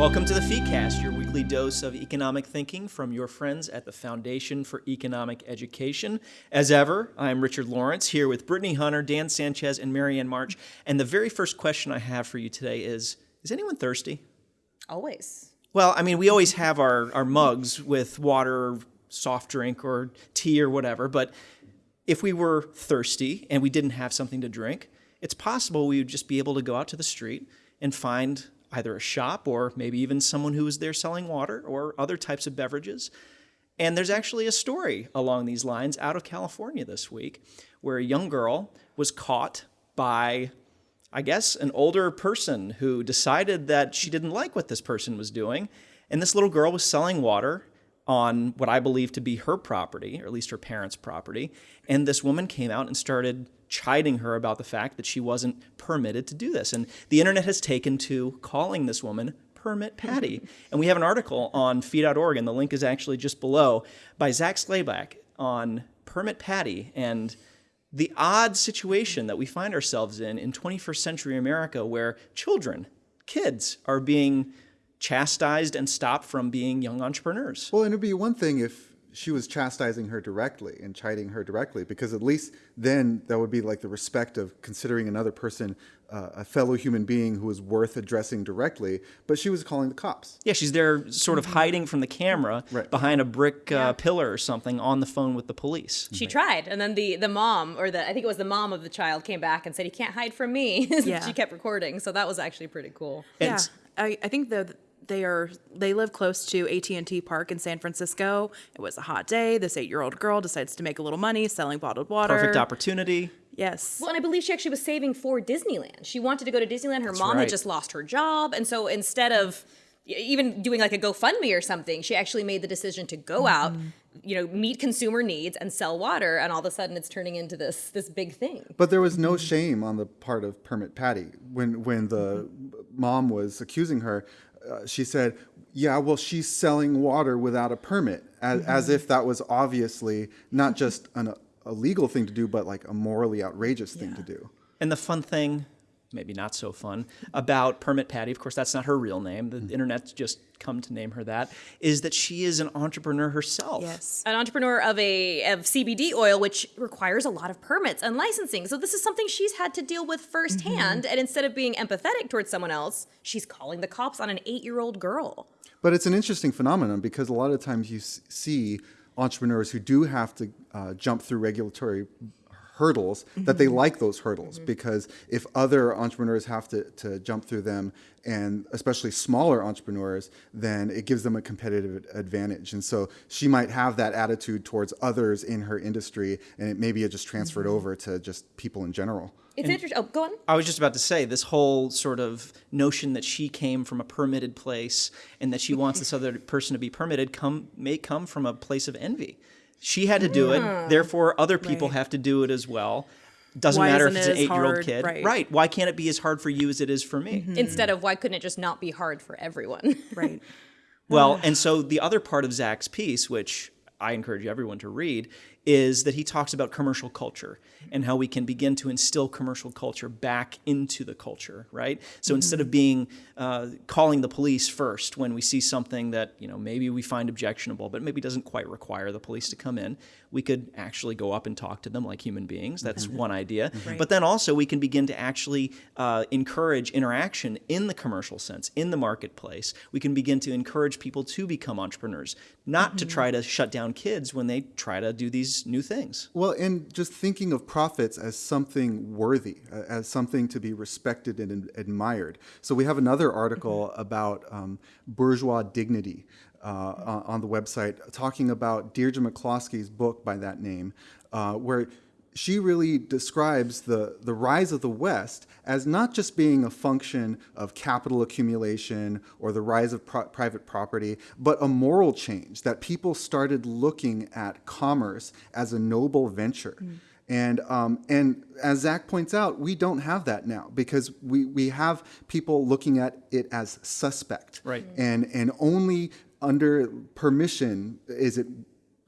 Welcome to the FEEcast, your weekly dose of economic thinking from your friends at the Foundation for Economic Education. As ever, I'm Richard Lawrence here with Brittany Hunter, Dan Sanchez, and Marianne March. And the very first question I have for you today is Is anyone thirsty? Always. Well, I mean, we always have our, our mugs with water, soft drink, or tea or whatever, but if we were thirsty and we didn't have something to drink, it's possible we would just be able to go out to the street and find either a shop or maybe even someone who was there selling water or other types of beverages. And there's actually a story along these lines out of California this week where a young girl was caught by, I guess, an older person who decided that she didn't like what this person was doing. And this little girl was selling water on what I believe to be her property, or at least her parents' property. And this woman came out and started chiding her about the fact that she wasn't permitted to do this. And the internet has taken to calling this woman Permit Patty. and we have an article on fee.org, and the link is actually just below, by Zak Slayback on Permit Patty and the odd situation that we find ourselves in in 21st century America where children, kids, are being chastised and stopped from being young entrepreneurs. Well, and it'd be one thing if she was chastising her directly and chiding her directly, because at least then that would be like the respect of considering another person uh, a fellow human being who is worth addressing directly. But she was calling the cops. Yeah, she's there sort of hiding from the camera Right. behind a brick uh, Yeah. pillar or something on the phone with the police. She tried, and then the the mom, or the I think it was the mom of the child, came back and said, "You can't hide from me." Yeah. she kept recording, so that was actually pretty cool. And yeah, I think that they are they live close to AT&T Park in San Francisco. It was a hot day. This eight-year-old girl decides to make a little money selling bottled water. Perfect opportunity. Yes. Well, and I believe she actually was saving for Disneyland. She wanted to go to Disneyland. Her mom right. had just lost her job, and so instead of even doing like a GoFundMe or something, she actually made the decision to go mm-hmm. out, you know, meet consumer needs and sell water. And all of a sudden, it's turning into this this big thing. But there was no shame on the part of Permit Patty when when the mm-hmm. mom was accusing her. Uh, she said, "Yeah, well, she's selling water without a permit," as, as if that was obviously not just an, a legal thing to do, but like a morally outrageous thing to do. And the fun thing, maybe not so fun, about Permit Patty, of course, that's not her real name. The Mm-hmm. internet's just come to name her that, is that she is an entrepreneur herself. yes. an entrepreneur of a of CBD oil, which requires a lot of permits and licensing. So this is something she's had to deal with firsthand. And instead of being empathetic towards someone else, she's calling the cops on an eight year old girl. But it's an interesting phenomenon because a lot of times you see entrepreneurs who do have to uh, jump through regulatory hurdles that they mm-hmm. like those hurdles mm-hmm. because if other entrepreneurs have to, to jump through them and especially smaller entrepreneurs then it gives them a competitive advantage and so she might have that attitude towards others in her industry and it maybe it just transferred mm-hmm. over to just people in general It's interesting. Oh, go on. I was just about to say this whole sort of notion that she came from a permitted place and that she wants this other person to be permitted come may come from a place of envy. She had to do it, therefore other people Right. have to do it as well. Doesn't Why matter if it's it an eight-year-old kid, Right. right. Why can't it be as hard for you as it is for me? Mm-hmm. Instead of why couldn't it just not be hard for everyone? Right. Well, and so the other part of Zach's piece, which I encourage everyone to read, is that he talks about commercial culture and how we can begin to instill commercial culture back into the culture, right? So instead of being uh, calling the police first when we see something that you know maybe we find objectionable, but maybe doesn't quite require the police to come in, we could actually go up and talk to them like human beings. That's one idea. But then also we can begin to actually uh, encourage interaction in the commercial sense, in the marketplace. We can begin to encourage people to become entrepreneurs, not to try to shut down kids when they try to do these new things. Well, and just thinking of profits as something worthy, as something to be respected and admired. So we have another article about um, bourgeois dignity uh, on on the website, talking about Deirdre McCloskey's book by that name, uh, where she really describes the, the rise of the West as not just being a function of capital accumulation or the rise of pri- private property, but a moral change that people started looking at commerce as a noble venture. And, um, and as Zach points out, we don't have that now because we, we have people looking at it as suspect. Right. And, and only under permission is it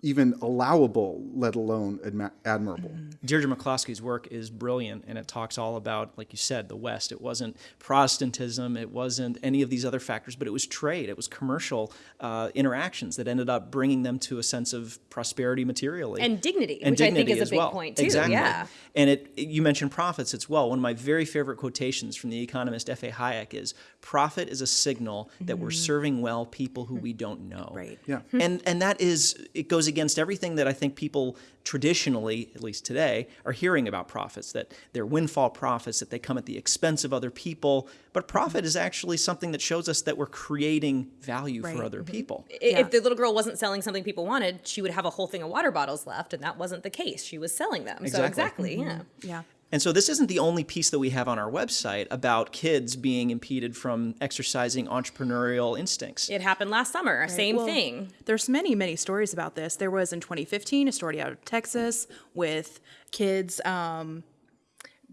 even allowable, let alone adma- admirable. Deirdre McCloskey's work is brilliant, and it talks all about, like you said, the West. It wasn't Protestantism, it wasn't any of these other factors, but it was trade, it was commercial uh, interactions that ended up bringing them to a sense of prosperity materially And dignity, and which I think dignity is a as big well. point, too. Exactly. Yeah. And it, you mentioned profits as well. One of my very favorite quotations from the economist F.A. Hayek is, "Profit is a signal that we're serving well people who we don't know." Right. Yeah. and and that is it goes against everything that I think people traditionally, at least today, are hearing about profits. That they're windfall profits, that they come at the expense of other people. But profit is actually something that shows us that we're creating value Right. for other mm-hmm. people. I- Yeah. If the little girl wasn't selling something people wanted, she would have a whole thing of water bottles left, and that wasn't the case. She was selling them. So Exactly. exactly, mm-hmm. yeah. Yeah. And so this isn't the only piece that we have on our website about kids being impeded from exercising entrepreneurial instincts. It happened last summer. Same Well, thing. There's many, many stories about this. There was in 2015 a story out of Texas with kids um,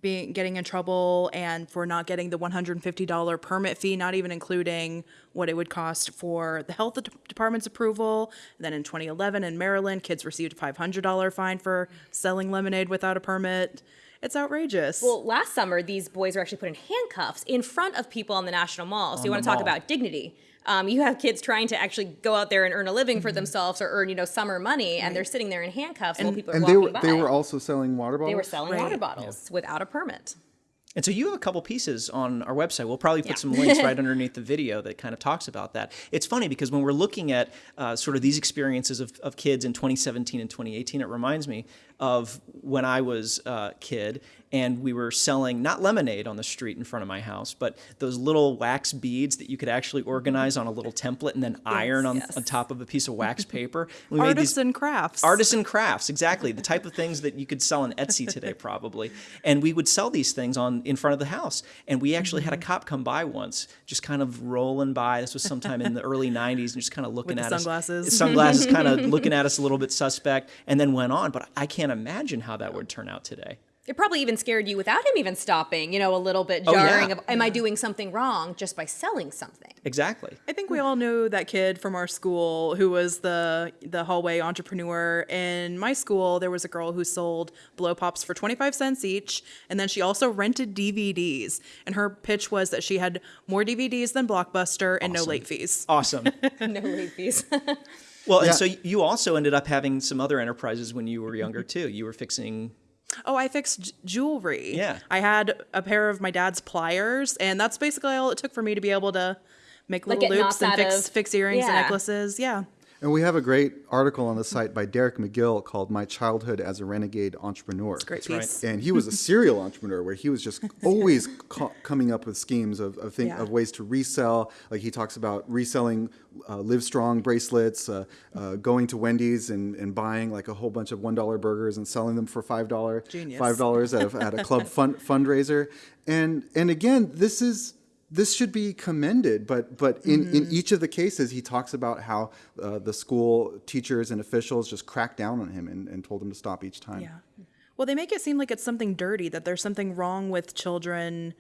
being getting in trouble and for not getting the $150 permit fee, not even including what it would cost for the health department's approval. then in 2011 in Maryland, kids received a $500 fine for selling lemonade without a permit. It's outrageous. Well, last summer, these boys were actually put in handcuffs in front of people on the National Mall. So you want to talk mall. about dignity. Um, you have kids trying to actually go out there and earn a living Mm-hmm. for themselves or earn, you know, summer money, and they're sitting there in handcuffs while people are And walking they were by. they were also selling water bottles. They were selling Right. water bottles without a permit. And so you have a couple pieces on our website. We'll probably put Yeah. some links right underneath the video that kind of talks about that. It's funny because when we're looking at uh, sort of these experiences of, of kids in 2017 and 2018, it reminds me of when I was a kid and we were selling not lemonade on the street in front of my house, but those little wax beads that you could actually organize on a little template and then iron on, yes. on top of a piece of wax paper. We made these- Artisan crafts. artisan crafts exactly the type of things that you could sell on etsy today probably and we would sell these things on in front of the house and we actually had a mm-hmm. cop come by once just kind of rolling by this was sometime in the early 90s and just kind of looking the at sunglasses. us sunglasses kind of looking at us a little bit suspect and then went on but i can't imagine how that would turn out today It probably even scared you without him even stopping, you know, a little bit Oh, yeah. jarring of, am I doing something wrong just by selling something? exactly I think we all knew that kid from our school who was the the hallway entrepreneur. In my school, there was a girl who sold blow pops for 25 cents each, and then she also rented DVDs. And her pitch was that she had more DVDs than Blockbuster and no late fees. awesome no late fees. well and so you also ended up having some other enterprises when you were younger too you were fixing Oh, I fixed j- jewelry. Yeah. I had a pair of my dad's pliers, and that's basically all it took for me to be able to make little get loops and fix of- fix earrings and necklaces. Yeah. And we have a great article on the site by Derek Magill called "My Childhood as a Renegade Entrepreneur." Great right. piece. and he was a serial entrepreneur where he was just always co- coming up with schemes of of, think, Yeah. of ways to resell. Like he talks about reselling uh, Livestrong bracelets, uh, uh, going to Wendy's and, and buying like a whole bunch of one dollar burgers and selling them for five dollar Genius. five dollars at, a- at a club fund, fundraiser. And and again, this is. This should be commended, but but in, in Mm-hmm. each of the cases, he talks about how uh, the school teachers and officials just cracked down on him and, and told him to stop each time. Yeah. Well, they make it seem like it's something dirty, that there's something wrong with children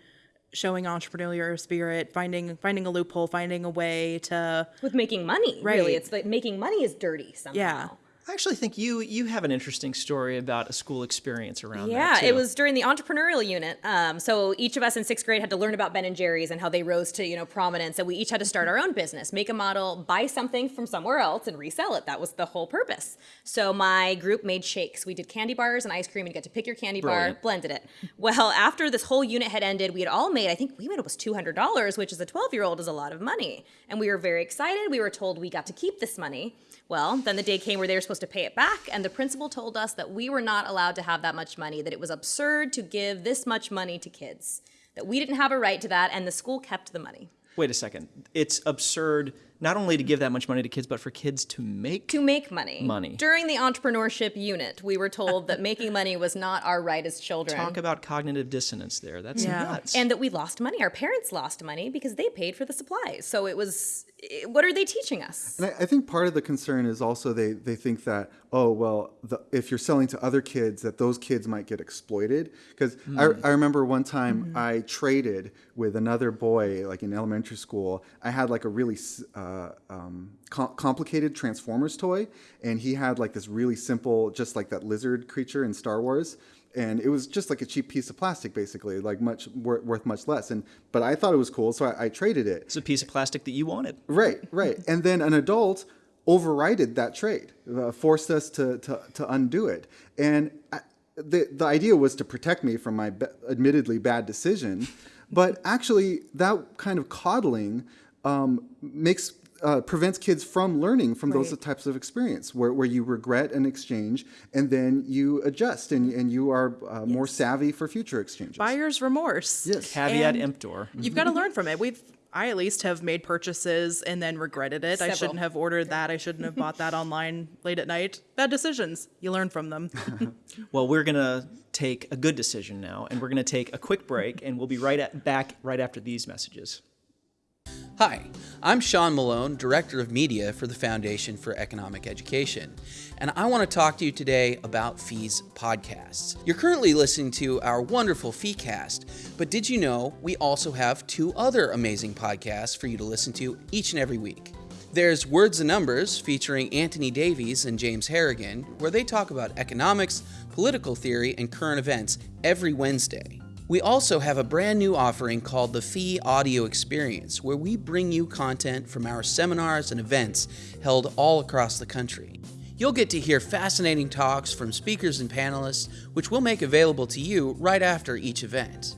showing entrepreneurial spirit, finding finding a loophole, finding a way to With making money, Right. really. It's like making money is dirty somehow. Yeah. I actually think you you have an interesting story about a school experience around Yeah, it was during the entrepreneurial unit. Um, so each of us in sixth grade had to learn about Ben and Jerry's and how they rose to you know prominence, and we each had to start our own business, make a model, buy something from somewhere else, and resell it. That was the whole purpose. So my group made shakes. We did candy bars and ice cream, and you got to pick your candy Brilliant. bar, blended it. Well, after this whole unit had ended, we had all made. I think we made almost two hundred dollars, which as a twelve year old is a lot of money, and we were very excited. We were told we got to keep this money. Well, then the day came where they were supposed to pay it back, and the principal told us that we were not allowed to have that much money, that it was absurd to give this much money to kids, that we didn't have a right to that, and the school kept the money. Wait a second. It's absurd not only to give that much money to kids, but for kids to make. To make money. Money. During the entrepreneurship unit, we were told that making money was not our right as children. Talk about cognitive dissonance there. That's Yeah. nuts. and that we lost money. Our parents lost money because they paid for the supplies. So it was, what are they teaching us? And I, I think part of the concern is also they, they think that oh well the, if you're selling to other kids that those kids might get exploited because I, I remember one time I traded with another boy like in elementary school I had like a really uh, uh, um, com- complicated Transformers toy, and he had like this really simple, just like that lizard creature in Star Wars. And it was just like a cheap piece of plastic, basically, like much wor- worth much less. And but I thought it was cool, so I, I traded it. It's a piece of plastic that you wanted. Right, right. and then an adult overrided that trade, uh, forced us to, to, to undo it. And I, the, the idea was to protect me from my be- admittedly bad decision. but actually, that kind of coddling um, makes uh, prevents kids from learning from those types of experience where, where you regret an exchange and then you adjust and, and you are uh, more savvy for future exchanges. Buyer's remorse. Yes. Caveat And emptor. You've got to learn from it. We've I at least have made purchases and then regretted it. I shouldn't have ordered that. I shouldn't have bought that online late at night. Bad decisions. You learn from them. Well, we're going to take a good decision now, and we're going to take a quick break, and we'll be right at, back right after these messages. Hi, I'm Sean Malone, Director of Media for the Foundation for Economic Education, and I want to talk to you today about Fees podcasts. You're currently listening to our wonderful FeeCast, but did you know we also have two other amazing podcasts for you to listen to each and every week? There's Words and Numbers featuring Anthony Davies and James Harrigan, where they talk about economics, political theory, and current events every Wednesday. We also have a brand new offering called the Fee Audio Experience, where we bring you content from our seminars and events held all across the country. You'll get to hear fascinating talks from speakers and panelists, which we'll make available to you right after each event.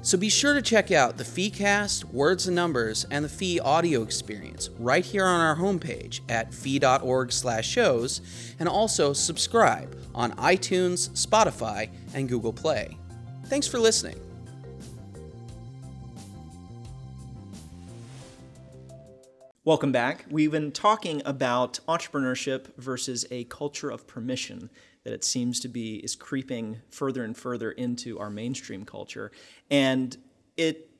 So be sure to check out the FeeCast, Words and Numbers, and the Fee Audio Experience right here on our homepage at fee.org/shows, and also subscribe on iTunes, Spotify, and Google Play. Thanks for listening. Welcome back. We've been talking about entrepreneurship versus a culture of permission that it seems to be is creeping further and further into our mainstream culture. And it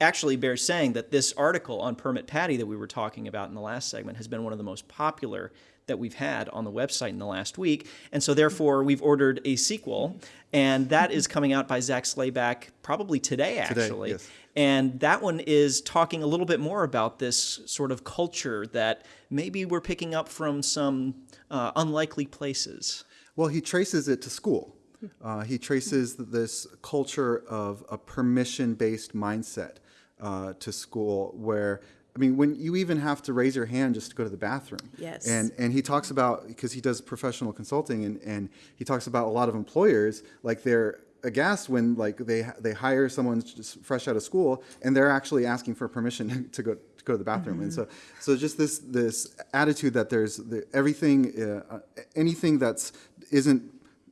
actually bears saying that this article on Permit Patty that we were talking about in the last segment has been one of the most popular that we've had on the website in the last week. And so therefore we've ordered a sequel and that is coming out by Zak Slayback probably today actually. yes. And that one is talking a little bit more about this sort of culture that maybe we're picking up from some uh, unlikely places. Well, he traces it to school. Uh, he traces this culture of a permission based mindset uh, to school where. I mean, when you even have to raise your hand just to go to the bathroom. Yes. And and he talks about because he does professional consulting and, and he talks about a lot of employers like they're aghast when like they they hire someone just fresh out of school and they're actually asking for permission to go to go to the bathroom. And so so just this this attitude that there's the, everything uh, anything that's isn't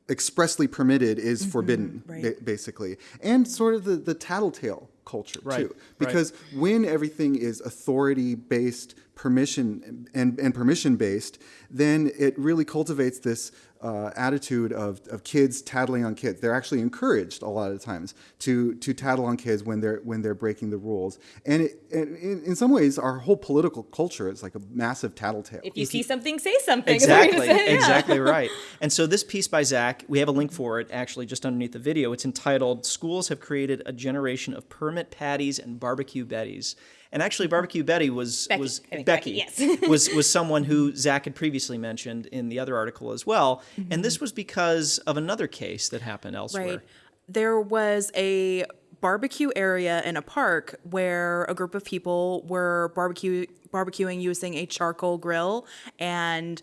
expressly permitted is forbidden Right. ba- basically and sort of the the tattletale culture Right, too right. because when everything is authority based permission and, and permission based then it really cultivates this uh, attitude of, of kids tattling on kids they're actually encouraged a lot of times to to tattle on kids when they're when they're breaking the rules and, it, and in, in some ways our whole political culture is like a massive tattletale If you see something, say something. is what you're Exactly, say, yeah. exactly right. And so this piece by Zach, we have a link for it actually just underneath the video. It's entitled "Schools Have Created a Generation of Permit Patties and Barbecue Betties." And actually, Barbecue Betty was Becky, was I Becky, Becky, yes. was was someone who Zach had previously mentioned in the other article as well. Mm-hmm. And this was because of another case that happened elsewhere. Right. There was a barbecue area in a park where a group of people were barbecue barbecuing using a charcoal grill and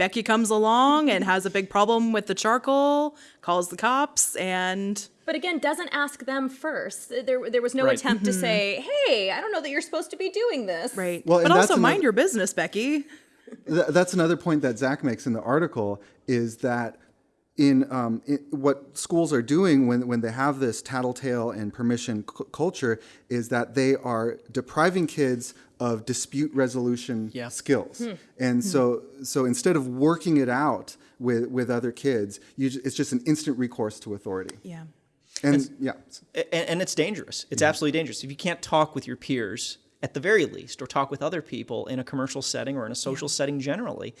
Becky comes along and has a big problem with the charcoal, calls the cops and But again, doesn't ask them first. There, there was no Right. attempt to say, "Hey, I don't know that you're supposed to be doing this." right. Well, but and that's also mind your business, Becky. Th- that's another point that Zach makes in the article is that in, um, in what schools are doing when, when they have this tattletale and permission c- culture is that they are depriving kids of dispute resolution Yeah. skills. Hmm. And hmm. so so instead of working it out with, with other kids, you, ju- it's just an instant recourse to authority. Yeah. And yeah, and, and it's dangerous. It's mm-hmm. absolutely dangerous. If you can't talk with your peers at the very least, or talk with other people in a commercial setting or in a social setting generally,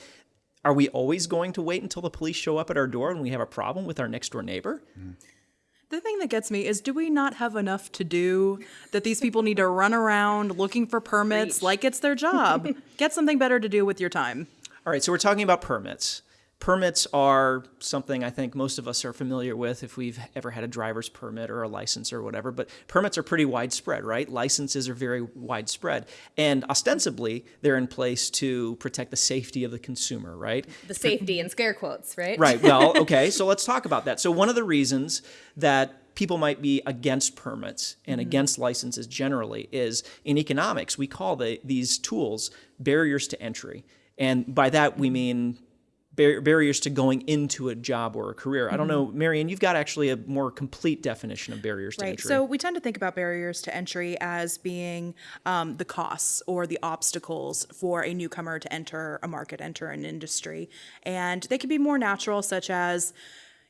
are we always going to wait until the police show up at our door when we have a problem with our next door neighbor? Mm-hmm. The thing that gets me is do we not have enough to do that these people need to run around looking for permits Preach. like it's their job? Get something better to do with your time. All right, so we're talking about permits. Permits are something I think most of us are familiar with if we've ever had a driver's permit or a license or whatever, but permits are pretty widespread, right? Licenses are very widespread. And ostensibly, they're in place to protect the safety of the consumer, right? The safety and scare quotes, right? Right. Well, okay. So let's talk about that. So one of the reasons that people might be against permits and mm-hmm. against licenses generally is in economics we call the, these tools barriers to entry, and by that we mm-hmm. mean bar- barriers to going into a job or a career. I don't know, Marion, you've got actually a more complete definition of barriers to Right. entry. So we tend to think about barriers to entry as being um, the costs or the obstacles for a newcomer to enter a market, enter an industry. And they can be more natural, such as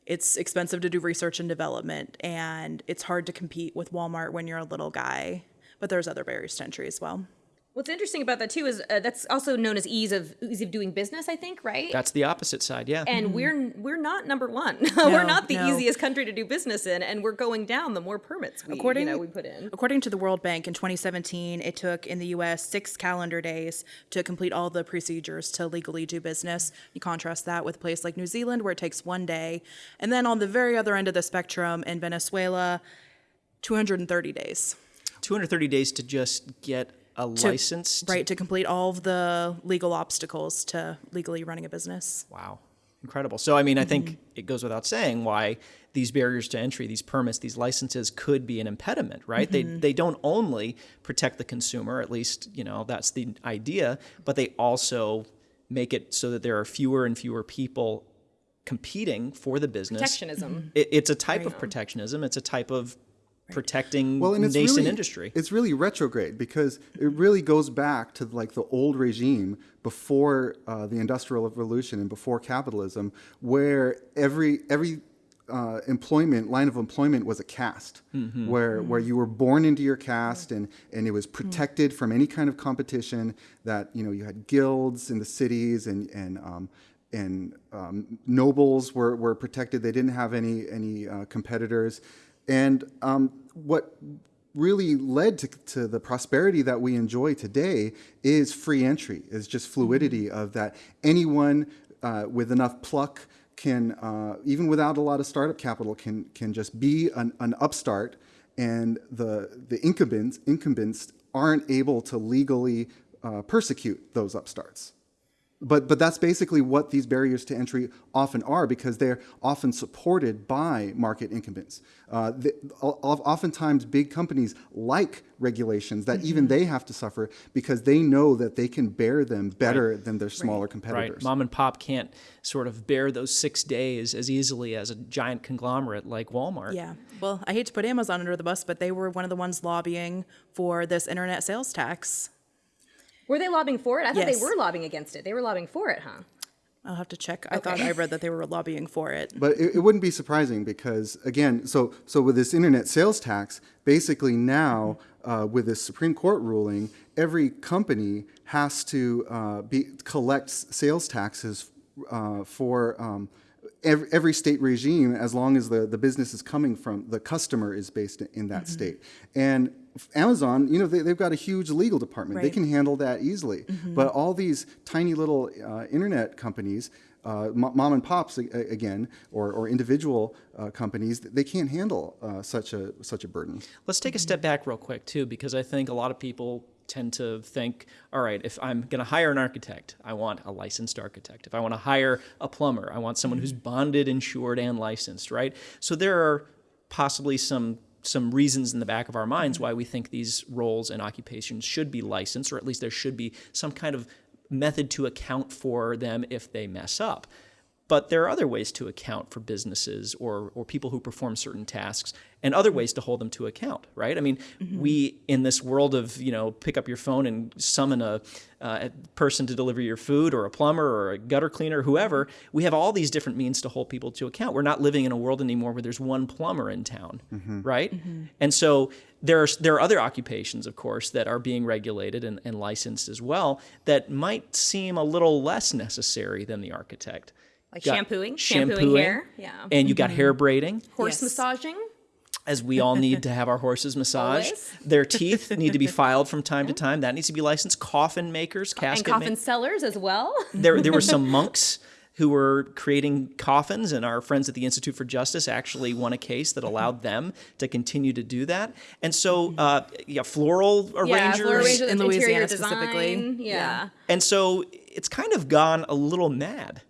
it's expensive to do research and development, and it's hard to compete with Walmart when you're a little guy. But there's other barriers to entry as well. What's interesting about that too is uh, that's also known as ease of ease of doing business. I think, right? That's the opposite side, yeah. and we're we're not number one. we're not the no. easiest country to do business in, and we're going down the more permits we According, you know we put in. according to the World Bank in 2017, it took in the U.S. six calendar days to complete all the procedures to legally do business. You contrast that with a place like New Zealand, where it takes one day, and then on the very other end of the spectrum, in Venezuela, 230 days. 230 days to just get a to- license. right, to complete all of the legal obstacles to legally running a business. Wow. Incredible. So, I mean, I think mm-hmm. it goes without saying why these barriers to entry, these permits, these licenses could be an impediment, right? They, mm-hmm. they don't only protect the consumer, at least, you know, that's the idea, but they also make it so that there are fewer and fewer people competing for the business. Protectionism. It, it's a type of protectionism, it's a type of protecting Well, and it's nascent really, industry. It's really retrograde because it really goes back to like the old regime before uh, the Industrial Revolution and before capitalism, where every every uh, employment line of employment was a caste, where where you were born into your caste and and it was protected from any kind of competition. That you know you had guilds in the cities and and um, and um, nobles were, were protected. They didn't have any any uh, competitors, and um, what really led to, to the prosperity that we enjoy today is free entry, is just fluidity of that. Anyone uh, with enough pluck can, uh, even without a lot of startup capital, can can just be an, an upstart, and the the incumbents incumbents aren't able to legally uh, persecute those upstarts. But, but that's basically what these barriers to entry often are because they're often supported by market incumbents. Uh, the, o- o- oftentimes, big companies like regulations that even they have to suffer because they know that they can bear them better than their smaller Right. competitors. Mom and pop can't sort of bear those six days as easily as a giant conglomerate like Walmart. Yeah. Well, I hate to put Amazon under the bus, but they were one of the ones lobbying for this internet sales tax. Were they lobbying for it? I thought Yes. they were lobbying against it. They were lobbying for it, huh? I'll have to check. I thought I read that they were lobbying for it. But it, it wouldn't be surprising because, again, so so with this internet sales tax, basically now uh, with this Supreme Court ruling, every company has to uh, be collect sales taxes uh, for. Um, Every, every state regime, as long as the, the business is coming from the customer is based in that state, and Amazon, you know, they, they've got a huge legal department. They can handle that easily. But all these tiny little uh, internet companies, uh, mom and pops a- a- again, or, or individual uh, companies, they can't handle uh, such a such a burden. Let's take a step back real quick too, because I think a lot of people tend to think, all right, if I'm going to hire an architect, I want a licensed architect. If I want to hire a plumber, I want someone who's mm-hmm. bonded, insured, and licensed, right? So there are possibly some some reasons in the back of our minds mm-hmm. why we think these roles and occupations should be licensed, or at least there should be some kind of method to account for them if they mess up. But there are other ways to account for businesses or, or people who perform certain tasks and other ways to hold them to account, right? I mean, mm-hmm. we, in this world of, you know, pick up your phone and summon a, uh, a person to deliver your food or a plumber or a gutter cleaner, whoever, mm-hmm. we have all these different means to hold people to account. We're not living in a world anymore where there's one plumber in town, mm-hmm. right? And so there are, there are other occupations, of course, that are being regulated and, and licensed as well that might seem a little less necessary than the architect. Like Got shampooing, shampooing hair, yeah. And you got hair braiding. Horse Yes. massaging. As we all need to have our horses massaged. Always. Their teeth need to be filed from time to time. That needs to be licensed. Coffin makers, casket and coffin ma- sellers as well. there, there were some monks who were creating coffins, and our friends at the Institute for Justice actually won a case that allowed them to continue to do that. And so, uh, yeah, floral yeah, arrangers. floral arrangers, in Louisiana design, specifically. Yeah. And so it's kind of gone a little mad.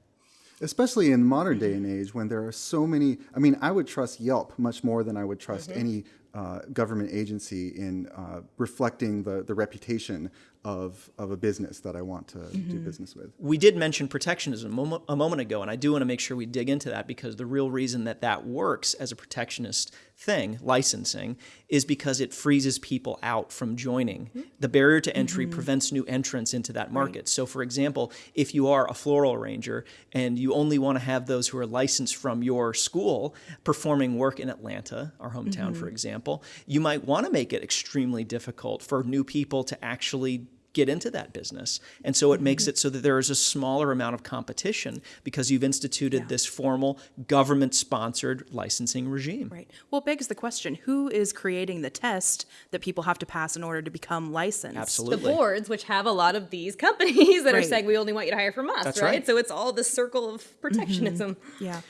Especially in modern day and age when there are so many i mean i would trust yelp much more than i would trust any uh, government agency in uh, reflecting the, the reputation of, of a business that i want to do mm-hmm. business with. We did mention protectionism a moment, a moment ago, and I do want to make sure we dig into that because the real reason that that works as a protectionist thing, licensing, is because it freezes people out from joining. Mm-hmm. The barrier to entry mm-hmm. prevents new entrants into that market. So, for example, if you are a floral arranger and you only want to have those who are licensed from your school performing work in Atlanta, our hometown, for example, you might want to make it extremely difficult for new people to actually get into that business. And so it makes mm-hmm. it so that there is a smaller amount of competition because you've instituted this formal government sponsored licensing regime. Right. Well, it begs the question who is creating the test that people have to pass in order to become licensed? Absolutely. the boards, which have a lot of these companies that are saying we only want you to hire from us, That's right? right. So it's all this circle of protectionism. Mm-hmm. Yeah.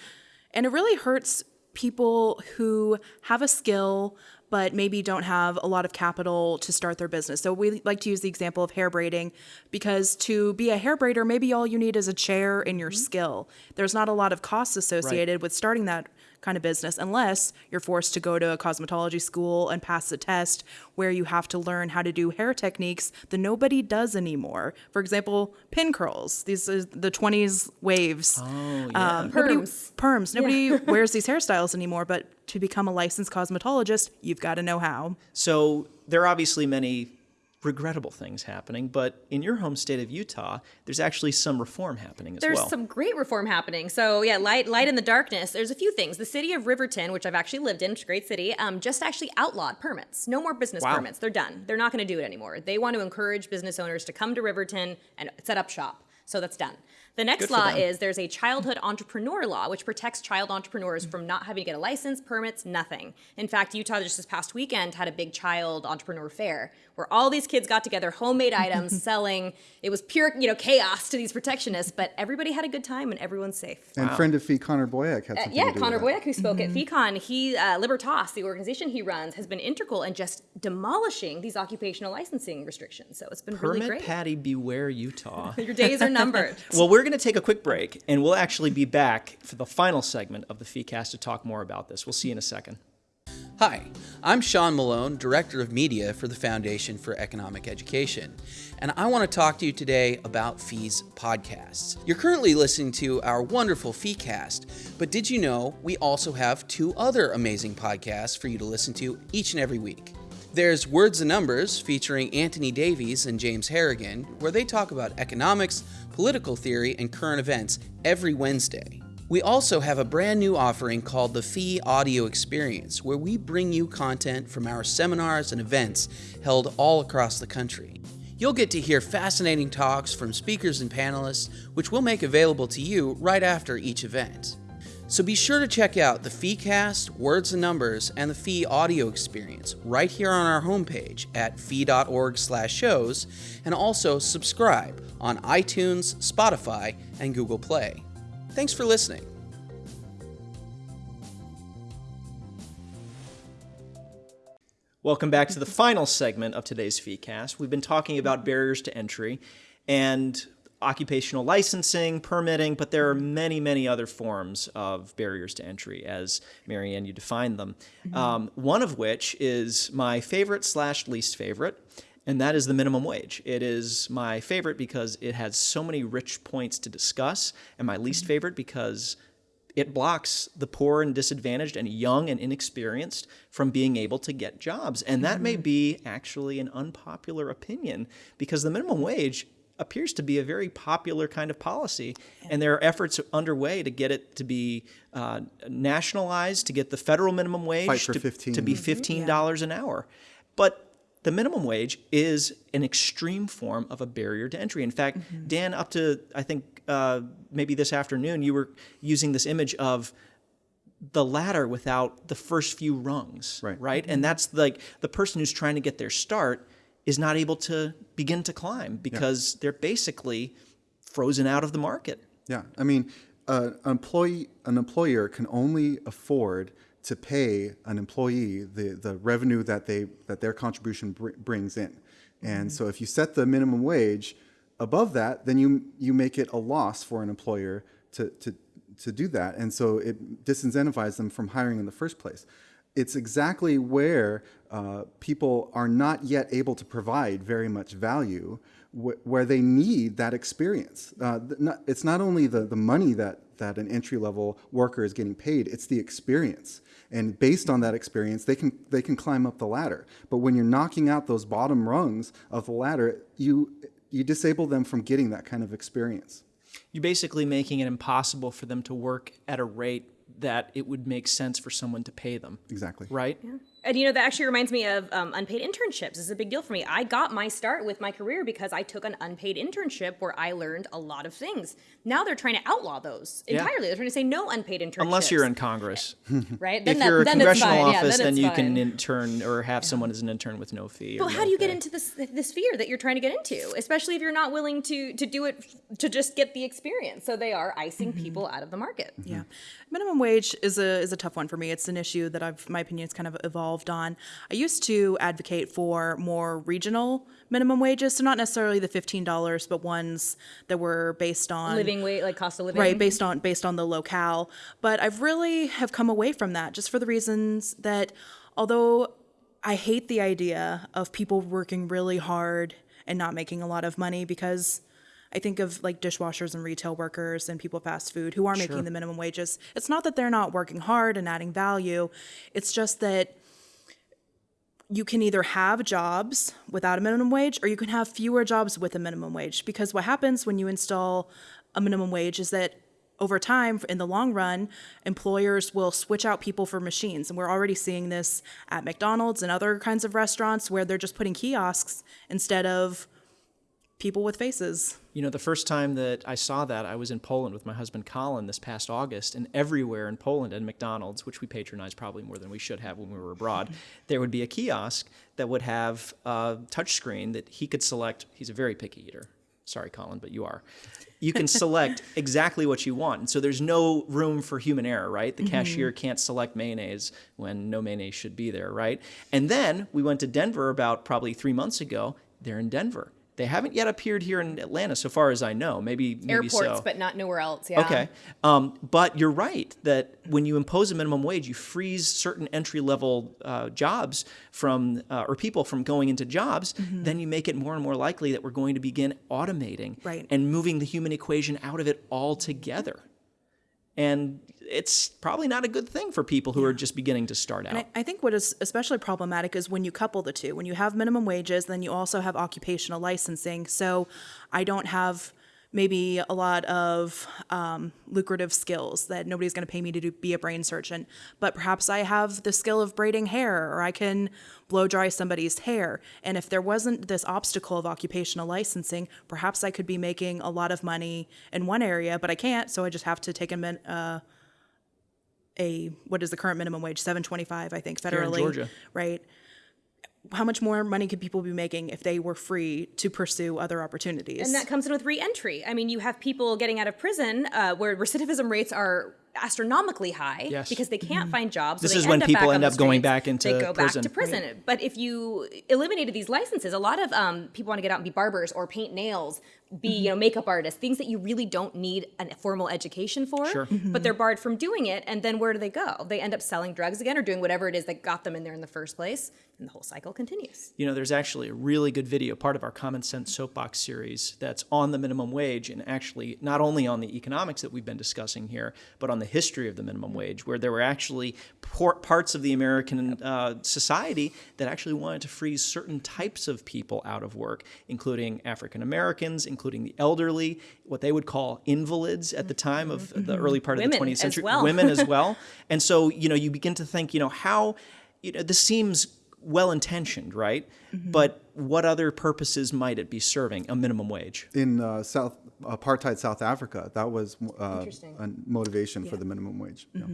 And it really hurts people who have a skill but maybe don't have a lot of capital to start their business. So we like to use the example of hair braiding because to be a hair braider, maybe all you need is a chair and your mm-hmm. skill. There's not a lot of costs associated with starting that kind of business unless you're forced to go to a cosmetology school and pass a test where you have to learn how to do hair techniques that nobody does anymore. For example, pin curls. These are the 20s waves. Oh, yeah. Um, nobody- Perms. perms. Nobody wears these hairstyles anymore, but to become a licensed cosmetologist, you've got to know how. So there are obviously many regrettable things happening, but in your home state of Utah, there's actually some reform happening as There's well. There's some great reform happening. So yeah, light, light in the darkness. There's a few things. The city of Riverton, which I've actually lived in, it's a great city, um, just actually outlawed permits. No more business Wow. permits. They're done. They're not going to do it anymore. They want to encourage business owners to come to Riverton and set up shop. So that's done. The next Good law is there's a childhood entrepreneur law, which protects child entrepreneurs from not having to get a license, permits, nothing. In fact, Utah just this past weekend had a big child entrepreneur fair where all these kids got together, homemade items, selling. It was pure, you know, chaos to these protectionists, but everybody had a good time and everyone's safe. and friend of fee connor boyack had something Yeah, to do Connor with that. Boyack, who spoke at FECON, he uh, Libertas, the organization he runs, has been integral in just demolishing these occupational licensing restrictions. So it's been really Permit great. Patty Beware Utah. Your days are numbered. well, we're going to take a quick break, and we'll actually be back for the final segment of the FeeCast to talk more about this. We'll see you in a second. Hi, I'm Sean Malone, Director of Media for the Foundation for Economic Education, and I want to talk to you today about Fees podcasts. You're currently listening to our wonderful FeeCast, but did you know we also have two other amazing podcasts for you to listen to each and every week? There's Words and Numbers featuring Anthony Davies and James Harrigan, where they talk about economics, political theory, and current events every Wednesday. We also have a brand new offering called the Fee Audio Experience, where we bring you content from our seminars and events held all across the country. You'll get to hear fascinating talks from speakers and panelists, which we'll make available to you right after each event. So be sure to check out the FeeCast, Words and Numbers, and the Fee Audio Experience right here on our homepage at fee.org/shows, and also subscribe on iTunes, Spotify, and Google Play. Thanks for listening. Welcome back to the final segment of today's FeeCast. We've been talking about barriers to entry and occupational licensing, permitting, but there are mm-hmm. many, many other forms of barriers to entry, as Marianne, you defined them. Mm-hmm. Um, one of which is my favorite slash least favorite, and that is the minimum wage. It is my favorite because it has so many rich points to discuss, and my least mm-hmm. favorite because it blocks the poor and disadvantaged and young and inexperienced from being able to get jobs. And that may be actually an unpopular opinion because the minimum wage appears to be a very popular kind of policy. And there are efforts underway to get it to be uh, nationalized, to get the federal minimum wage to, 15. to be $15 an hour. But the minimum wage is an extreme form of a barrier to entry. In fact, Dan, up to I think uh, maybe this afternoon, you were using this image of the ladder without the first few rungs, Right. Right, and that's like the person who's trying to get their start is not able to begin to climb because they're basically frozen out of the market. Yeah, I mean, uh, an employee, an employer can only afford to pay an employee the, the revenue that they that their contribution br- brings in, and so if you set the minimum wage above that, then you you make it a loss for an employer to to to do that, and so it disincentivizes them from hiring in the first place. It's exactly where uh, people are not yet able to provide very much value wh- where they need that experience. Uh, it's not only the, the money that, that an entry level worker is getting paid, it's the experience. And based on that experience, they can, they can climb up the ladder. But when you're knocking out those bottom rungs of the ladder, you, you disable them from getting that kind of experience. You're basically making it impossible for them to work at a rate that it would make sense for someone to pay them, Exactly. right? And you know, that actually reminds me of um, unpaid internships. This is a big deal for me. I got my start with my career because I took an unpaid internship where I learned a lot of things. Now they're trying to outlaw those Yeah. entirely. They're trying to say no unpaid internships. Unless you're in Congress. right? if that- you're a then it's congressional fine. Yeah, office, then, it's you can fine. intern or have someone as an intern with no fee. or Well, how no do you get into this this fear that you're trying to get into, especially if you're not willing to to do it to just get the experience? So they are icing people out of the market. Yeah, minimum wage is a is a tough one for me. It's an issue that I've my opinion has kind of evolved on. I used to advocate for more regional minimum wages, so not necessarily the fifteen dollars, but ones that were based on Living weight, like cost of living, right based on based on the locale. But I've really have come away from that just for the reasons that although I hate the idea of people working really hard and not making a lot of money because I think of like dishwashers and retail workers and people fast food who are making the minimum wages. It's not that they're not working hard and adding value. It's just that you can either have jobs without a minimum wage or you can have fewer jobs with a minimum wage. Because what happens when you install a minimum wage is that over time in the long run employers will switch out people for machines. And we're already seeing this at McDonald's and other kinds of restaurants where they're just putting kiosks instead of people with faces You know, the first time that I saw that, I was in Poland with my husband Colin this past August, and everywhere in Poland at McDonald's, which we patronize probably more than we should have when we were abroad, there would be a kiosk that would have a touch screen that he could select. He's a very picky eater. Sorry, Colin, but you are. You can select exactly what you want. And so there's no room for human error, right? The mm-hmm. cashier can't select mayonnaise when no mayonnaise should be there, right? And then we went to Denver about probably three months ago. They're in Denver. They haven't yet appeared here in Atlanta, so far as I know. Maybe, maybe airports, so. but not nowhere else. Yeah. Okay. Um, but you're right that when you impose a minimum wage, you freeze certain entry level uh, jobs from, uh, or people from going into jobs, then you make it more and more likely that we're going to begin automating Right. and moving the human equation out of it altogether. And it's probably not a good thing for people who are just beginning to start out. I, I think what is especially problematic is when you couple the two. When you have minimum wages, then you also have occupational licensing. So I don't have maybe a lot of um, lucrative skills that nobody's going to pay me to do, be a brain surgeon, but perhaps I have the skill of braiding hair or I can blow dry somebody's hair. And if there wasn't this obstacle of occupational licensing, perhaps I could be making a lot of money in one area, but I can't. So I just have to take a min- uh, a what is the current minimum wage 725 i think in federally Georgia. right how much more money could people be making if they were free to pursue other opportunities And that comes in with re-entry. I mean, you have people getting out of prison uh, where recidivism rates are astronomically high Yes. because they can't find jobs. so This they is when people back on end the up going back into they go prison. back to prison. But if you eliminated these licenses, a lot of um, people want to get out and be barbers or paint nails, be Mm-hmm. you know makeup artists, things that you really don't need a formal education for. Sure. But they're barred from doing it, and then where do they go? They end up selling drugs again or doing whatever it is that got them in there in the first place, and the whole cycle continues. You know, there's actually a really good video, part of our Common Sense Soapbox series, that's on the minimum wage and actually not only on the economics that we've been discussing here, but on the history of the minimum wage, where there were actually parts of the American uh, society that actually wanted to freeze certain types of people out of work, including African Americans, including the elderly, what they would call invalids at the time of the early part of Women the 20th as century, well. women as well. And so, you know, you begin to think, you know, how, you know, this seems well intentioned, right? But what other purposes might it be serving a minimum wage? In uh, South apartheid South Africa, that was uh, a motivation for the minimum wage. Yeah.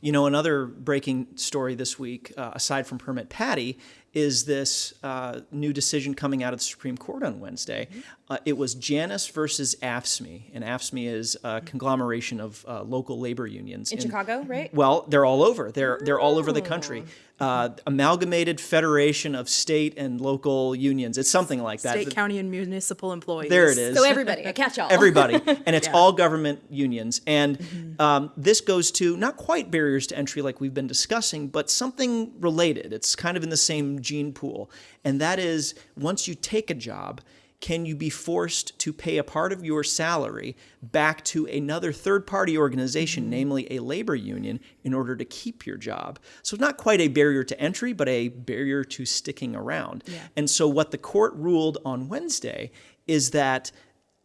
You know, another breaking story this week, uh, aside from Permit Patty, is this uh, new decision coming out of the Supreme Court on Wednesday. Uh, it was Janus versus AFSCME, and AFSCME is a conglomeration of uh, local labor unions In Chicago, right? Well, they're all over. They're they're all over the country. Uh, Amalgamated Federation of State and Local Unions. It's something like that. State, county, and municipal employees. There it is So everybody, a catch-all. everybody, and it's all government unions. And um, this goes to not quite barriers to entry like we've been discussing, but something related. It's kind of in the same gene pool, and that is once you take a job. Can you be forced to pay a part of your salary back to another third party organization, mm-hmm. namely a labor union, in order to keep your job? So, not quite a barrier to entry, but a barrier to sticking around. And so, what the court ruled on Wednesday is that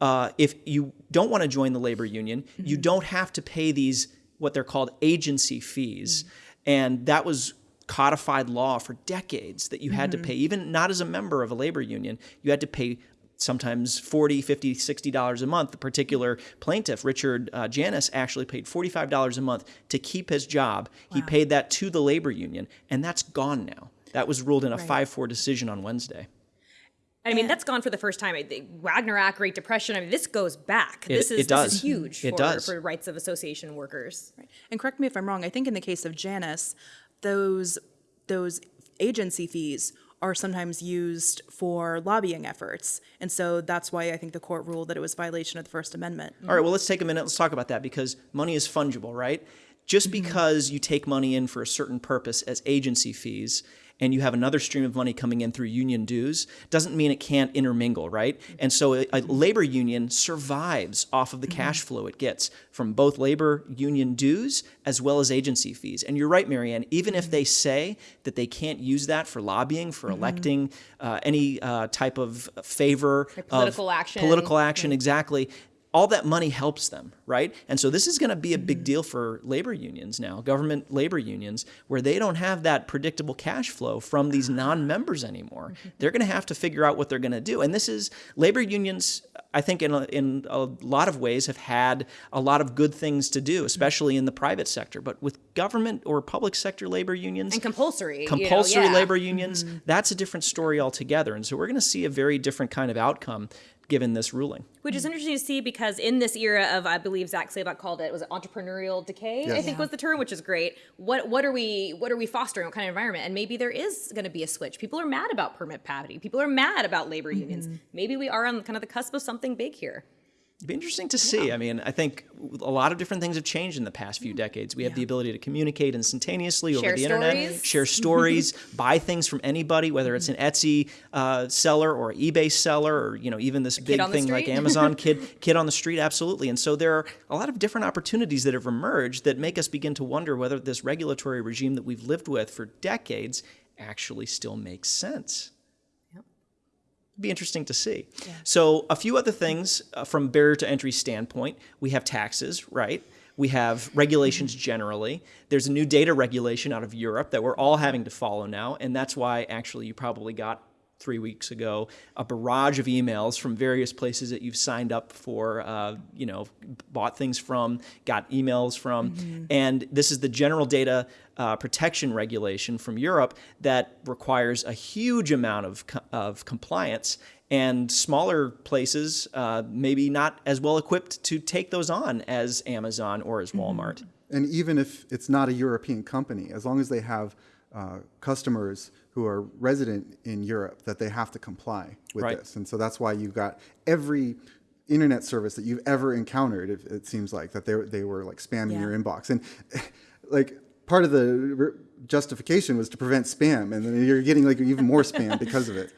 uh, if you don't want to join the labor union, you mm-hmm. don't have to pay these what they're called agency fees, mm-hmm. and that was codified law for decades that you had to pay even not as a member of a labor union you had to pay sometimes 40 50 60 dollars a month the particular plaintiff richard uh, Janus actually paid 45 dollars a month to keep his job he paid that to the labor union and that's gone now that was ruled in a 5-4 decision on wednesday I mean, that's gone for the first time. I Wagner Act, Great Depression. I mean, this goes back. It- this is it does. this is huge It for, does. for rights of association workers. And correct me if I'm wrong. I think in the case of Janus, those those agency fees are sometimes used for lobbying efforts, and so that's why I think the court ruled that it was violation of the First Amendment. All right, well, let's take a minute. Let's talk about that because money is fungible, right? Just mm-hmm. because you take money in for a certain purpose as agency fees and you have another stream of money coming in through union dues doesn't mean it can't intermingle, right? Mm-hmm. And so a, a mm-hmm. labor union survives off of the cash flow it gets from both labor union dues as well as agency fees. And you're right, Marianne, even if they say that they can't use that for lobbying, for electing uh, any uh, type of favor, of political action. political action, exactly. All that money helps them, right? And so this is going to be a Mm-hmm. big deal for labor unions now, government labor unions, where they don't have that predictable cash flow from these non-members anymore. Mm-hmm. They're going to have to figure out what they're going to do. And this is labor unions. I think in a, in a lot of ways have had a lot of good things to do, especially in the private sector. But with government or public sector labor unions, And compulsory. you know, compulsory yeah. labor unions, that's a different story altogether. And so we're going to see a very different kind of outcome given this ruling. Which is interesting to see because in this era of, I believe Zak Slayback called it, was it entrepreneurial decay? I Yes. think was the term, which is great. What what are we what are we fostering? What kind of environment? And maybe there is going to be a switch. People are mad about permit parity. People are mad about labor mm-hmm. unions. Maybe we are on kind of the cusp of something big here. It'd be interesting to see. I mean, I think a lot of different things have changed in the past few decades. We have the ability to communicate instantaneously over Share the internet, share stories, buy things from anybody, whether it's an Etsy uh, seller or eBay seller, or you know even this big thing like. Amazon kid kid on the street. Absolutely. And so there are a lot of different opportunities that have emerged that make us begin to wonder whether this regulatory regime that we've lived with for decades actually still makes sense be interesting to see. So, a few other things uh, from barrier to entry standpoint, we have taxes, right? We have regulations generally. There's a new data regulation out of Europe that we're all having to follow now, and that's why actually you probably got three weeks ago a barrage of emails from various places that you've signed up for, uh, you know, bought things from, got emails from, and this is the general data uh, protection regulation from Europe that requires a huge amount of, co- of compliance. And smaller places, uh, maybe not as well equipped to take those on as Amazon or as Walmart. And even if it's not a European company, as long as they have uh, customers who are resident in Europe, that they have to comply with Right. this. And so that's why you've got every internet service that you've ever encountered. It, it seems like that they they were like spamming Yeah. your inbox, and like part of the justification was to prevent spam, and then you're getting like even more spam because of it.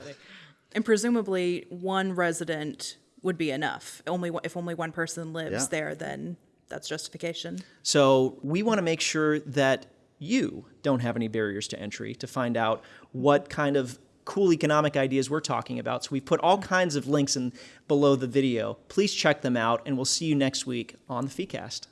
And presumably, one resident would be enough. Only if only one person lives Yeah. there, then that's justification. So we want to make sure that you don't have any barriers to entry to find out what kind of cool economic ideas we're talking about. So we've put all kinds of links in below the video. Please check them out, and we'll see you next week on the FeeCast.